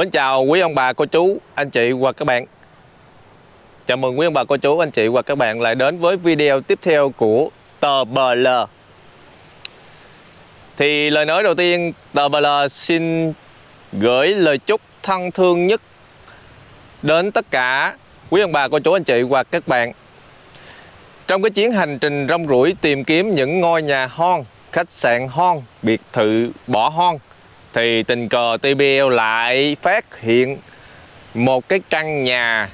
Mến chào quý ông bà, cô chú, anh chị và các bạn. Chào mừng quý ông bà, cô chú, anh chị và các bạn lại đến với video tiếp theo của tờ BL Thì lời nói đầu tiên, tờ BL xin gửi lời chúc thân thương nhất đến tất cả quý ông bà, cô chú, anh chị và các bạn. Trong cái chuyến hành trình rong ruổi tìm kiếm những ngôi nhà hon, khách sạn hon, biệt thự bỏ hon thì tình cờ TBL lại phát hiện một cái căn nhà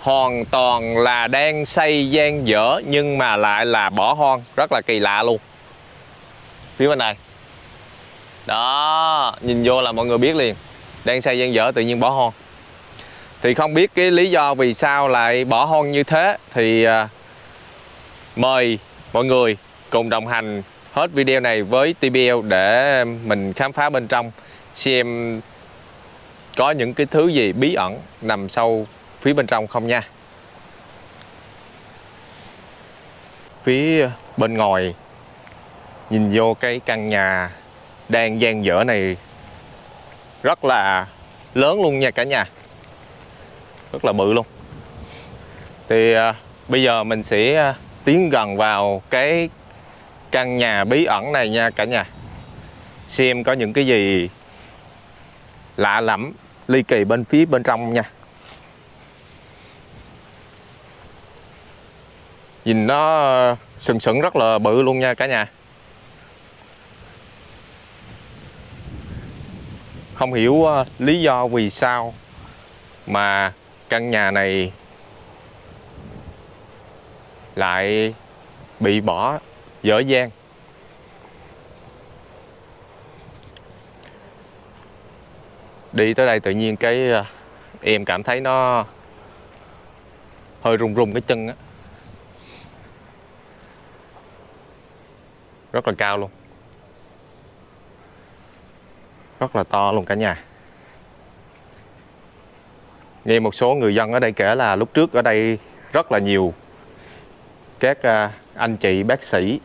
hoàn toàn là đang xây gian dở nhưng mà lại là bỏ hoang, rất là kỳ lạ luôn. Phía bên này. Đó, nhìn vô là mọi người biết liền. Đang xây gian dở tự nhiên bỏ hoang. Thì không biết cái lý do vì sao lại bỏ hoang như thế thì à, mời mọi người cùng đồng hành hết video này với TBL để mình khám phá bên trong xem có những cái thứ gì bí ẩn nằm sâu phía bên trong không nha. Phía bên ngoài nhìn vô cái căn nhà đang gian dở này rất là lớn luôn nha cả nhà. Rất là bự luôn. Thì à, bây giờ mình sẽ à, tiến gần vào cái căn nhà bí ẩn này nha cả nhà. Xem có những cái gì lạ lẫm, ly kỳ bên phía bên trong nha. Nhìn nó ờ, sừng sững rất là bự luôn nha cả nhà. Không hiểu ờ, lý do vì sao mà căn nhà này lại bị bỏ dở dang. Đi tới đây tự nhiên cái à, em cảm thấy nó hơi run run cái chân á. Rất là cao luôn. Rất là to luôn cả nhà. Nghe một số người dân ở đây kể là lúc trước ở đây rất là nhiều các à, anh chị bác sĩ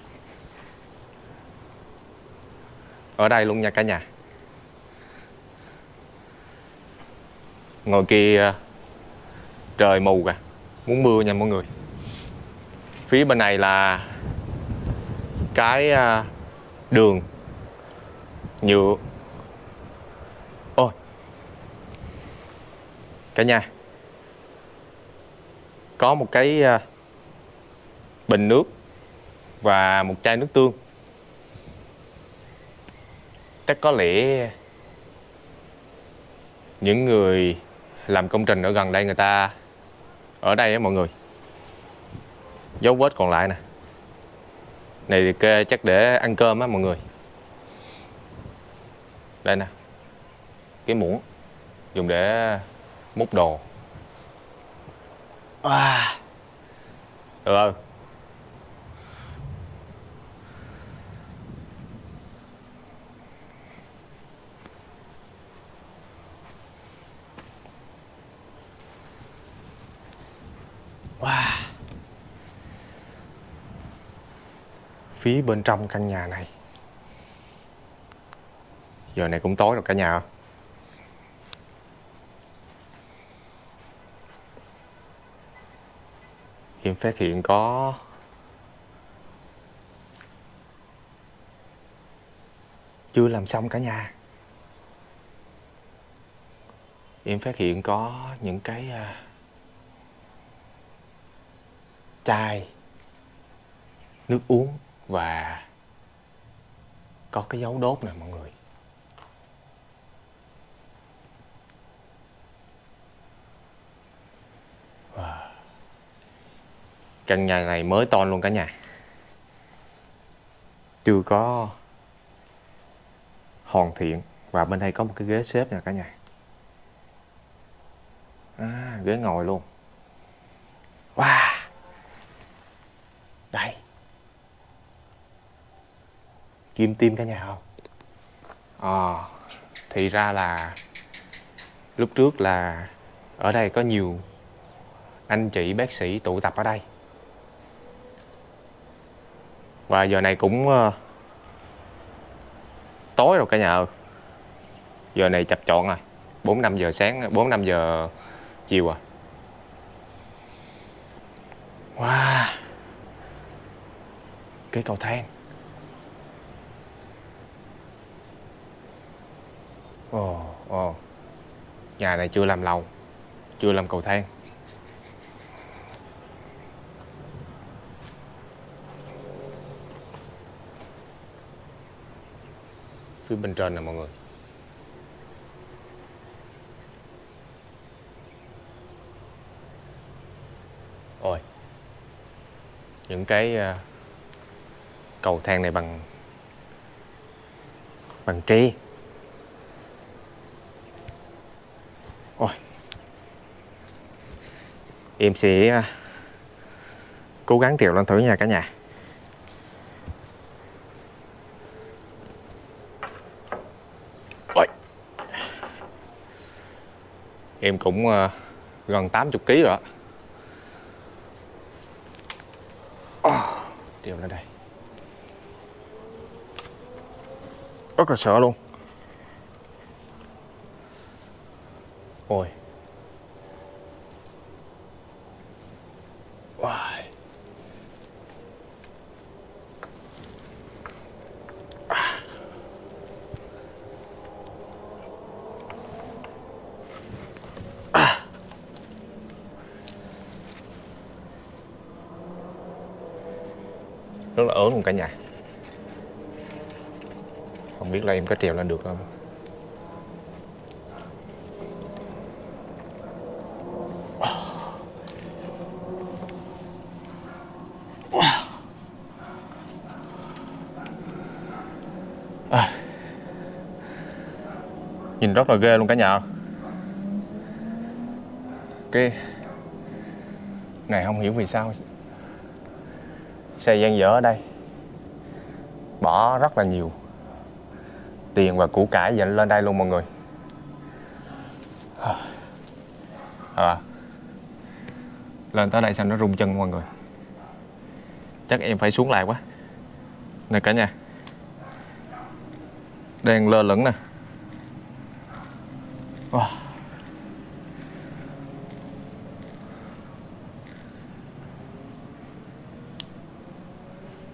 ở đây luôn nha cả nhà. Ngồi kia ờ, trời mù kìa, muốn mưa nha mọi người. Phía bên này là cái ờ, đường nhựa. Ôi. Cả nhà. Có một cái ờ, bình nước và một chai nước tương chắc có lẽ những người làm công trình ở gần đây người ta, ở đây á mọi người, dấu vết còn lại nè. Này thì kê chắc để ăn cơm á mọi người. Đây nè, cái muỗng, dùng để múc đồ. À. được không? Wow. Phía bên trong căn nhà này. Giờ này cũng tối rồi cả nhà Em phát hiện có Chưa làm xong cả nhà. Em phát hiện có những cái uh, chai nước uống và có cái dấu đốt nè mọi người. Wow. căn nhà này mới to luôn cả nhà. Chưa có hoàn thiện và bên đây có một cái ghế xếp nè cả nhà. À, ghế ngồi luôn wow đây kim tim cả nhà không? À, thì ra là lúc trước là ở đây có nhiều anh chị bác sĩ tụ tập ở đây. Và giờ này cũng uh, tối rồi cả nhà ơi. Giờ này chập chọn rồi 4 5 giờ sáng 4 5 giờ chiều à. Wow. Cái cầu thang. Ồ, ồ. Nhà này chưa làm lầu Chưa làm cầu thang. Phía bên trên nè mọi người. Ôi Những cái uh, cầu thang này bằng Bằng tre Ôi. Em sẽ à, Cố gắng trèo lên thử nha cả nhà. Ôi. Em cũng à, gần 80 kg rồi đó Điều lên đây. Rất là sợ luôn. Ôi. Wow. rất là ớn luôn cả nhà. Không biết là em có trèo lên được không? Nhìn rất là ghê luôn cả nhà. Cái này không hiểu vì sao xe gian dở ở đây. Bỏ rất là nhiều tiền và củ cải dành lên đây luôn mọi người. À, lên tới đây sao nó rung chân mọi người. Chắc em phải xuống lại quá. Nè cả nhà. Đang lơ lửng nè wow.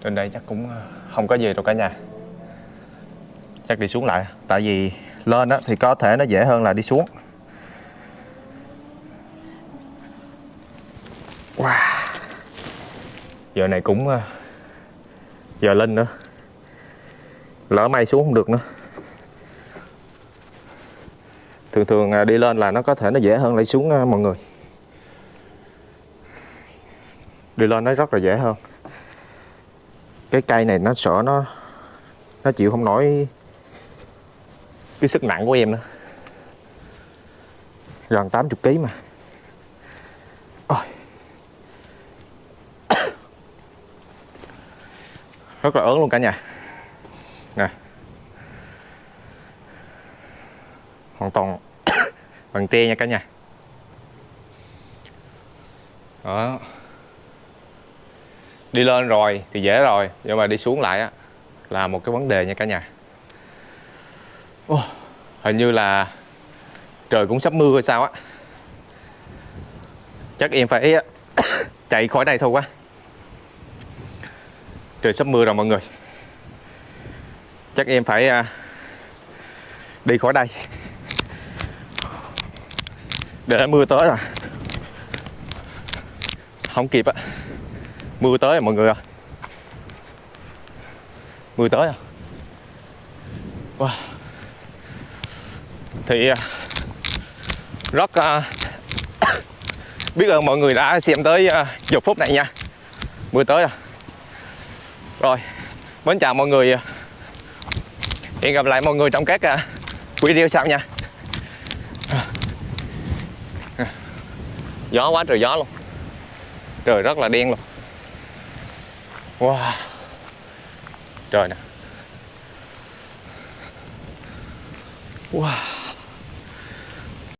trên đây chắc cũng ờ, không có gì đâu cả nhà chắc đi xuống lại tại vì lên á, thì có thể nó dễ hơn là đi xuống wow. giờ này cũng ờ, giờ lên nữa lỡ may xuống không được nữa thường thường à, đi lên là nó có thể nó dễ hơn lại xuống à, mọi người. Đi lên nó rất là dễ hơn. Cái cây này nó sợ nó nó chịu không nổi cái sức nặng của em nữa. Gần 80 kg mà. Ôi. rất là ớn luôn cả nhà. Nè. Hoàn toàn bằng tre nha cả nhà. Đó. Đi lên rồi thì dễ rồi nhưng mà đi xuống lại á là một cái vấn đề nha cả nhà. Ồ, hình như là trời cũng sắp mưa hay sao á. Chắc em phải chạy khỏi đây thôi quá. Trời sắp mưa rồi mọi người. Chắc em phải à, đi khỏi đây để mưa tới rồi. Không kịp á. Mưa tới rồi mọi người à mưa tới rồi, wow. thì à, rất uh, biết ơn mọi người đã xem tới uh, giờ phút này nha. Mưa tới rồi, rồi mến chào mọi người. Hẹn gặp lại mọi người trong các uh, video sau nha. Gió quá trời gió luôn. Trời rất là đen luôn. Wow. Trời nè. Wow.